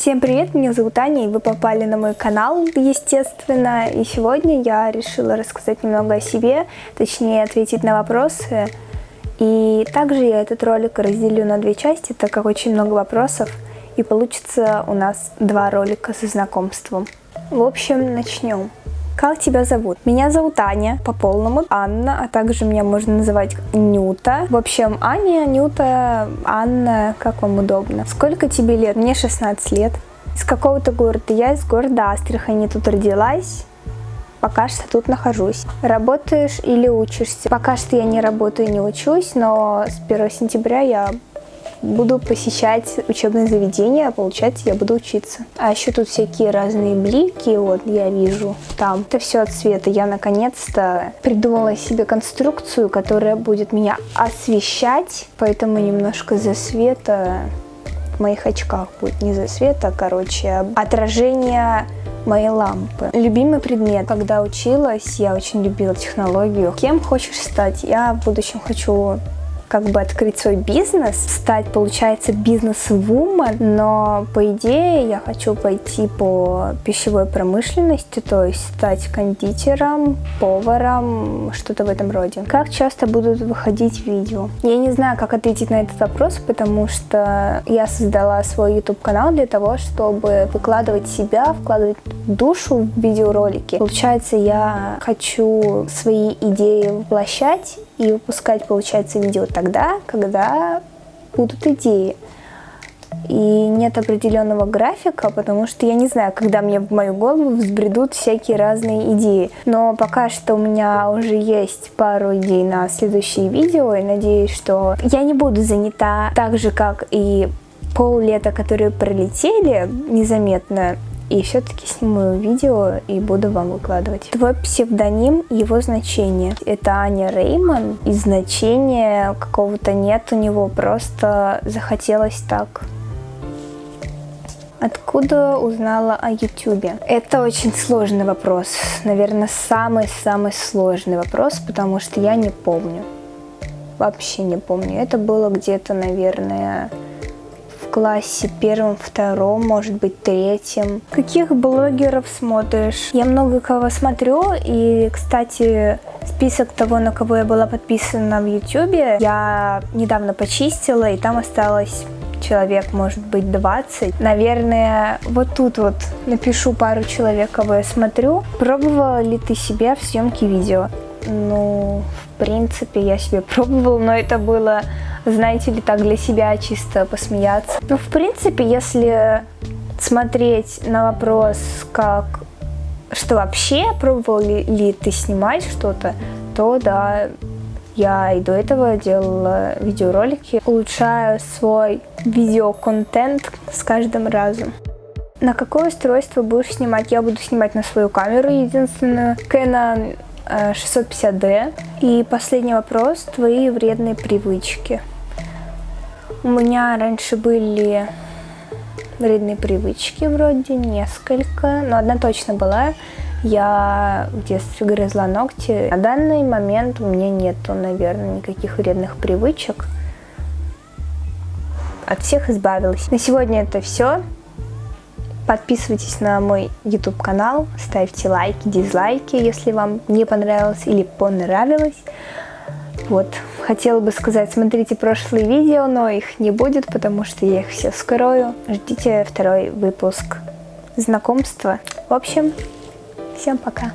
Всем привет, меня зовут Аня, и вы попали на мой канал, естественно. И сегодня я решила рассказать немного о себе, точнее ответить на вопросы. И также я этот ролик разделю на две части, так как очень много вопросов. И получится у нас два ролика со знакомством. В общем, начнем. Как тебя зовут? Меня зовут Аня, по полному Анна, а также меня можно называть Нюта. В общем, Аня, Нюта, Анна, как вам удобно. Сколько тебе лет? Мне 16 лет. Из какого-то города? Я из города Астрахани, тут родилась. Пока что тут нахожусь. Работаешь или учишься? Пока что я не работаю и не учусь, но с 1 сентября я буду посещать учебные заведения, а получается я буду учиться. А еще тут всякие разные блики, вот я вижу там. Это все от света. Я наконец-то придумала себе конструкцию, которая будет меня освещать, поэтому немножко за света в моих очках будет не за света, а, короче, отражение моей лампы. Любимый предмет. Когда училась, я очень любила технологию. Кем хочешь стать? Я в будущем хочу как бы открыть свой бизнес, стать, получается, бизнес-вумен, но по идее я хочу пойти по пищевой промышленности, то есть стать кондитером, поваром, что-то в этом роде. Как часто будут выходить видео? Я не знаю, как ответить на этот вопрос, потому что я создала свой YouTube-канал для того, чтобы выкладывать себя, вкладывать душу в видеоролики. Получается, я хочу свои идеи воплощать и выпускать, получается, видео тогда, когда будут идеи. И нет определенного графика, потому что я не знаю, когда мне в мою голову взбредут всякие разные идеи. Но пока что у меня уже есть пару идей на следующие видео, и надеюсь, что я не буду занята так же, как и пол лета, которые пролетели незаметно и все-таки сниму видео и буду вам выкладывать. Твой псевдоним, его значение. Это Аня Рейман, и значения какого-то нет у него, просто захотелось так. Откуда узнала о YouTube? Это очень сложный вопрос. Наверное, самый-самый сложный вопрос, потому что я не помню. Вообще не помню. Это было где-то, наверное, классе первом, втором, может быть, третьем. Каких блогеров смотришь? Я много кого смотрю, и, кстати, список того, на кого я была подписана в YouTube, я недавно почистила, и там осталось человек, может быть, 20. Наверное, вот тут вот напишу пару человек, кого я смотрю. Пробовала ли ты себя в съемке видео? Ну, в принципе, я себе пробовала, но это было знаете ли, так для себя чисто посмеяться. Ну, в принципе, если смотреть на вопрос, как, что вообще, пробовал ли, ли ты снимать что-то, то да, я и до этого делала видеоролики, улучшаю свой видеоконтент с каждым разом. На какое устройство будешь снимать? Я буду снимать на свою камеру единственную. Canon 650D. И последний вопрос. Твои вредные привычки. У меня раньше были вредные привычки вроде, несколько, но одна точно была. Я в детстве грызла ногти. На данный момент у меня нету, наверное, никаких вредных привычек. От всех избавилась. На сегодня это все. Подписывайтесь на мой YouTube канал, ставьте лайки, дизлайки, если вам не понравилось или понравилось. Вот, хотела бы сказать, смотрите прошлые видео, но их не будет, потому что я их все скрою. Ждите второй выпуск знакомства. В общем, всем пока.